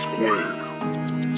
Square.